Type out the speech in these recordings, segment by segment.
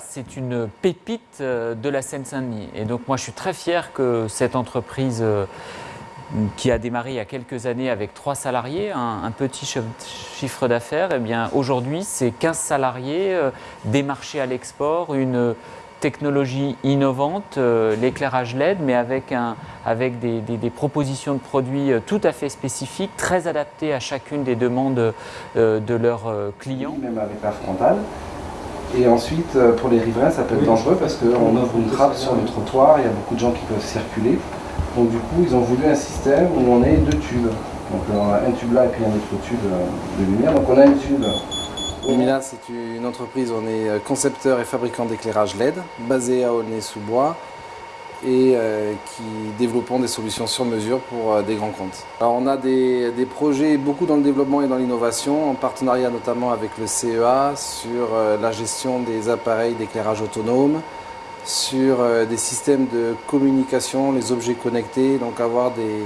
c'est une pépite de la Seine-Saint-Denis. Et donc moi, je suis très fier que cette entreprise qui a démarré il y a quelques années avec 3 salariés, un, petit chiffre d'affaires, eh bien aujourd'hui c'est 15 salariés, des marchés à l'export, une technologie innovante, euh, l'éclairage LED, mais avec, avec des, propositions de produits euh, tout à fait spécifiques, très adaptées à chacune des demandes euh, de leurs clients. Même avec la frontale. Et ensuite, pour les riverains, ça peut être dangereux parce qu'on ouvre une trappe sur le trottoir, il y a beaucoup de gens qui peuvent circuler. Donc du coup, ils ont voulu un système où on ait deux tubes. Donc on a un tube là et puis un autre tube de lumière. Donc on a un tube Lumina, c'est une entreprise, on est concepteur et fabricant d'éclairage LED, basé à Aulnay-sous-Bois et euh, qui développons des solutions sur mesure pour euh, des grands comptes. Alors on a des, projets beaucoup dans le développement et dans l'innovation, en partenariat notamment avec le CEA sur euh, la gestion des appareils d'éclairage autonome, sur des systèmes de communication, les objets connectés, donc avoir des,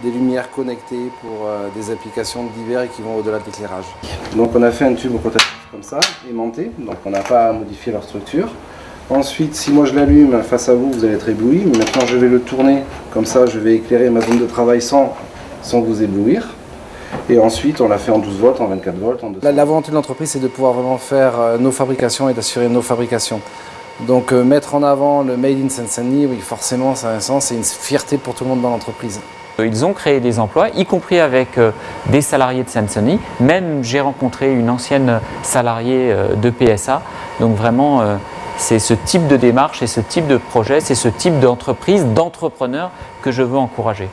des lumières connectées pour des applications divers et qui vont au-delà de l'éclairage. Donc on a fait un tube rotatif comme ça, aimanté, donc on n'a pas à modifier leur structure. Ensuite, si moi je l'allume face à vous, vous allez être ébloui, mais maintenant je vais le tourner, comme ça je vais éclairer ma zone de travail sans, sans vous éblouir. Et ensuite, on l'a fait en 12 volts, en 24 volts, en 200 la, la volonté de l'entreprise, c'est de pouvoir vraiment faire euh, nos fabrications et d'assurer nos fabrications. Donc euh, mettre en avant le Made in Seine-Saint-Denis, oui, forcément, ça a un sens, c'est une fierté pour tout le monde dans l'entreprise. Ils ont créé des emplois, y compris avec euh, des salariés de Sansoni. Même j'ai rencontré une ancienne salariée euh, de PSA. Donc vraiment, euh, c'est ce type de démarche et ce type de projet, c'est ce type d'entreprise, d'entrepreneur que je veux encourager.